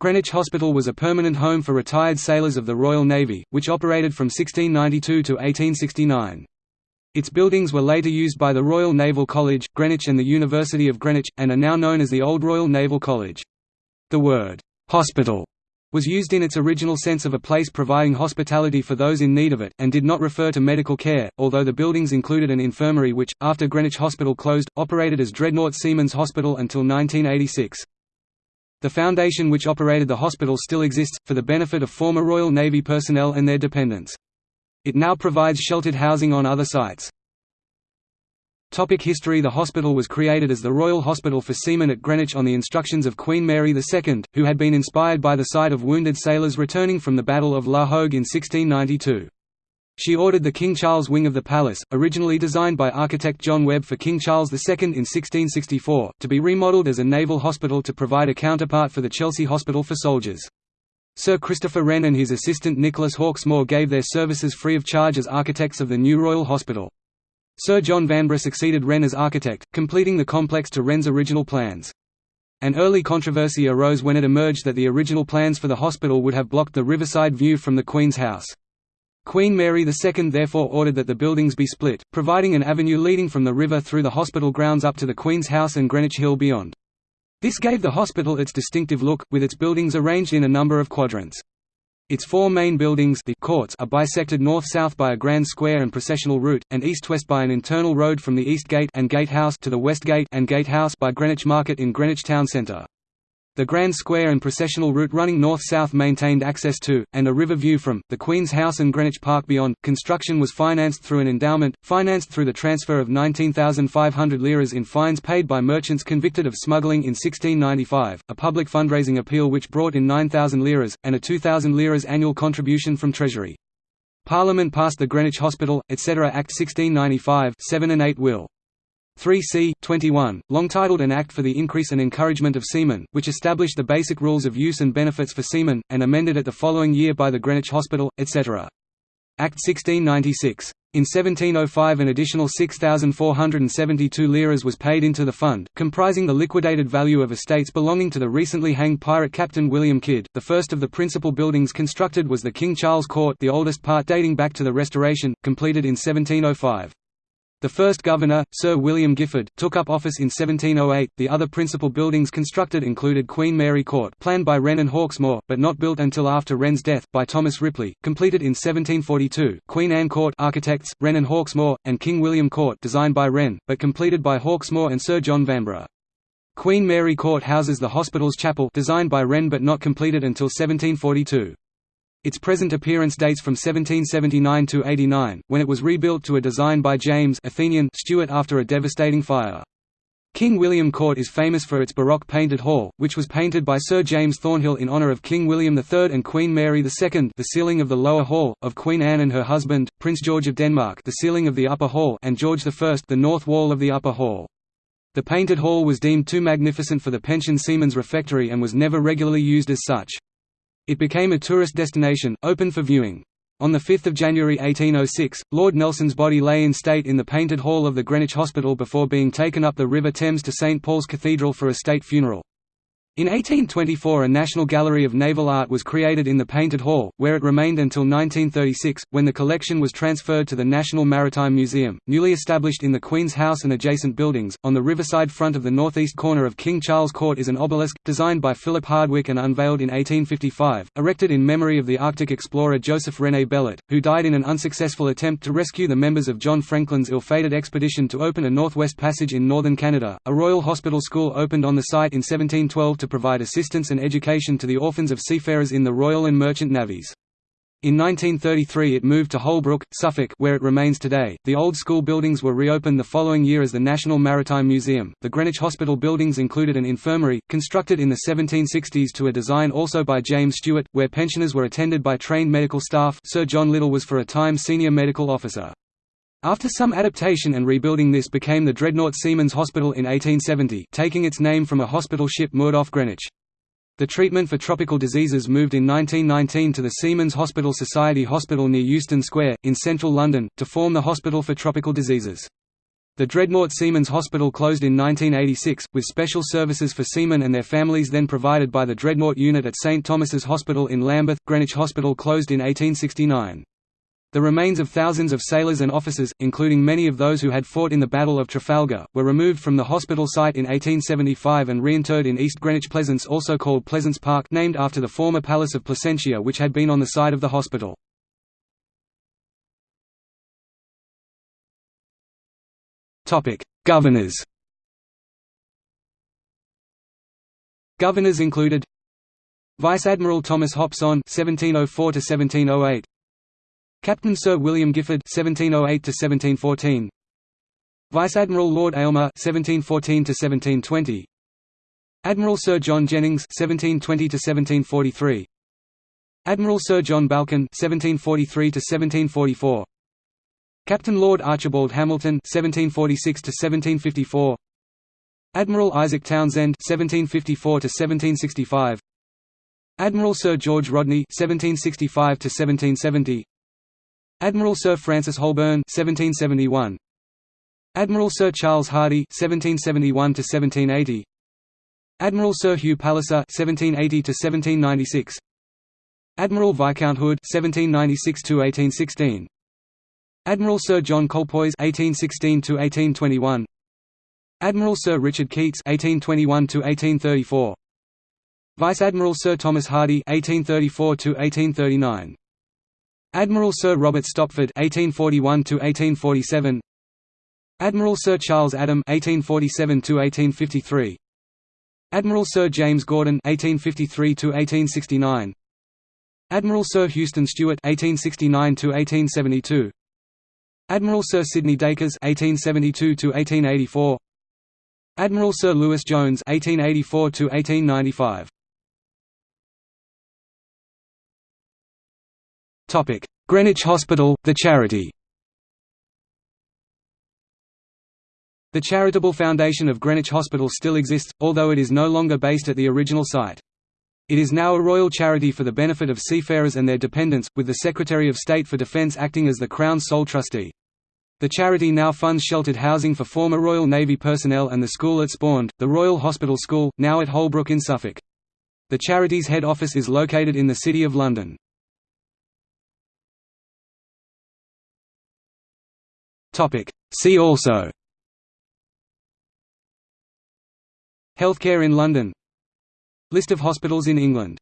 Greenwich Hospital was a permanent home for retired sailors of the Royal Navy, which operated from 1692 to 1869. Its buildings were later used by the Royal Naval College, Greenwich and the University of Greenwich, and are now known as the Old Royal Naval College. The word, "'hospital' was used in its original sense of a place providing hospitality for those in need of it, and did not refer to medical care, although the buildings included an infirmary which, after Greenwich Hospital closed, operated as Dreadnought Seamen's Hospital until 1986. The foundation which operated the hospital still exists, for the benefit of former Royal Navy personnel and their dependents. It now provides sheltered housing on other sites. Topic history The hospital was created as the Royal Hospital for Seamen at Greenwich on the instructions of Queen Mary II, who had been inspired by the sight of wounded sailors returning from the Battle of La Hogue in 1692. She ordered the King Charles wing of the palace, originally designed by architect John Webb for King Charles II in 1664, to be remodelled as a naval hospital to provide a counterpart for the Chelsea Hospital for Soldiers. Sir Christopher Wren and his assistant Nicholas Hawksmoor gave their services free of charge as architects of the new Royal Hospital. Sir John Vanbrugh succeeded Wren as architect, completing the complex to Wren's original plans. An early controversy arose when it emerged that the original plans for the hospital would have blocked the riverside view from the Queen's house. Queen Mary II therefore ordered that the buildings be split, providing an avenue leading from the river through the hospital grounds up to the Queen's House and Greenwich Hill beyond. This gave the hospital its distinctive look, with its buildings arranged in a number of quadrants. Its four main buildings the courts are bisected north-south by a grand square and processional route, and east-west by an internal road from the East Gate and Gatehouse to the West Gate and Gatehouse by Greenwich Market in Greenwich Town Centre. The Grand Square and processional route running north-south maintained access to, and a river view from, the Queen's House and Greenwich Park beyond. Construction was financed through an endowment, financed through the transfer of 19,500 liras in fines paid by merchants convicted of smuggling in 1695, a public fundraising appeal which brought in 9,000 liras, and a 2,000 liras annual contribution from Treasury. Parliament passed the Greenwich Hospital, etc. Act 1695 7 and 8 will. 3c. 21, long-titled An Act for the Increase and Encouragement of Seamen, which established the basic rules of use and benefits for seamen, and amended it the following year by the Greenwich Hospital, etc. Act 1696. In 1705 an additional 6,472 liras was paid into the fund, comprising the liquidated value of estates belonging to the recently hanged pirate Captain William Kidd. The first of the principal buildings constructed was the King Charles Court the oldest part dating back to the Restoration, completed in 1705. The first governor, Sir William Giffard, took up office in 1708. The other principal buildings constructed included Queen Mary Court, planned by Wren and Hawksmoor, but not built until after Wren's death, by Thomas Ripley, completed in 1742. Queen Anne Court, architects Wren and Hawksmoor, and King William Court, designed by Wren, but completed by Hawksmoor and Sir John Vanbrugh. Queen Mary Court houses the hospital's chapel, designed by Wren but not completed until 1742. Its present appearance dates from 1779 to 89, when it was rebuilt to a design by James Athenian Stuart after a devastating fire. King William Court is famous for its Baroque painted hall, which was painted by Sir James Thornhill in honour of King William III and Queen Mary II the ceiling of the lower hall, of Queen Anne and her husband, Prince George of Denmark the ceiling of the upper hall and George I the north wall of the upper hall. The painted hall was deemed too magnificent for the pension seamen's refectory and was never regularly used as such. It became a tourist destination, open for viewing. On 5 January 1806, Lord Nelson's body lay in state in the Painted Hall of the Greenwich Hospital before being taken up the River Thames to St Paul's Cathedral for a state funeral. In 1824 a National Gallery of Naval Art was created in the Painted Hall, where it remained until 1936, when the collection was transferred to the National Maritime Museum, newly established in the Queen's House and adjacent buildings. On the riverside front of the northeast corner of King Charles Court is an obelisk, designed by Philip Hardwick and unveiled in 1855, erected in memory of the Arctic explorer Joseph René Bellot, who died in an unsuccessful attempt to rescue the members of John Franklin's ill-fated expedition to open a northwest passage in northern Canada. A Royal Hospital School opened on the site in 1712 to provide assistance and education to the orphans of seafarers in the Royal and Merchant Navies. In 1933 it moved to Holbrook, Suffolk where it remains today. The old school buildings were reopened the following year as the National Maritime Museum. The Greenwich Hospital buildings included an infirmary, constructed in the 1760s to a design also by James Stuart, where pensioners were attended by trained medical staff Sir John Liddell was for a time senior medical officer. After some adaptation and rebuilding this became the Dreadnought Seamen's Hospital in 1870 taking its name from a hospital ship moored off Greenwich. The treatment for tropical diseases moved in 1919 to the Seamen's Hospital Society Hospital near Euston Square, in central London, to form the Hospital for Tropical Diseases. The Dreadnought Seamen's Hospital closed in 1986, with special services for seamen and their families then provided by the Dreadnought Unit at St Thomas's Hospital in Lambeth. Greenwich Hospital closed in 1869. The remains of thousands of sailors and officers, including many of those who had fought in the Battle of Trafalgar, were removed from the hospital site in 1875 and reinterred in East Greenwich Pleasance also called Pleasance Park named after the former Palace of Placentia which had been on the site of the hospital. Governors Governors included Vice Admiral Thomas Hopson (1704–1708), Captain Sir William Giffard (1708–1714), Vice Admiral Lord Aylmer (1714–1720), Admiral Sir John Jennings (1720–1743), Admiral Sir John Balchen (1743–1744). Captain Lord Archibald Hamilton (1746–1754), Admiral Isaac Townsend (1754–1765), Admiral Sir George Rodney (1765–1770), Admiral Sir Francis Holburne (1771), Admiral Sir Charles Hardy 1771 to 1780 Admiral Sir Hugh Palliser 1780 to 1796 Admiral Viscount Hood 1796 to 1816 Admiral Sir John Colpoys 1816 to 1821 Admiral Sir Richard Keats 1821 to 1834 Vice Admiral Sir Thomas Hardy (1834–1839), Admiral Sir Robert Stopford (1841–1847), Admiral Sir Charles Adam (1847–1853), Admiral Sir James Gordon (1853–1869), Admiral Sir Houston Stewart (1869–1872), Admiral Sir Sidney Dacres (1872–1884), Admiral Sir Lewis Jones (1884–1895). Topic: Greenwich Hospital, the charity. The charitable foundation of Greenwich Hospital still exists, although it is no longer based at the original site. It is now a royal charity for the benefit of seafarers and their dependents, with the Secretary of State for Defence acting as the Crown's sole trustee. The charity now funds sheltered housing for former Royal Navy personnel and the school it spawned, the Royal Hospital School, now at Holbrook in Suffolk. The charity's head office is located in the City of London. See also. Healthcare in London. List of hospitals in England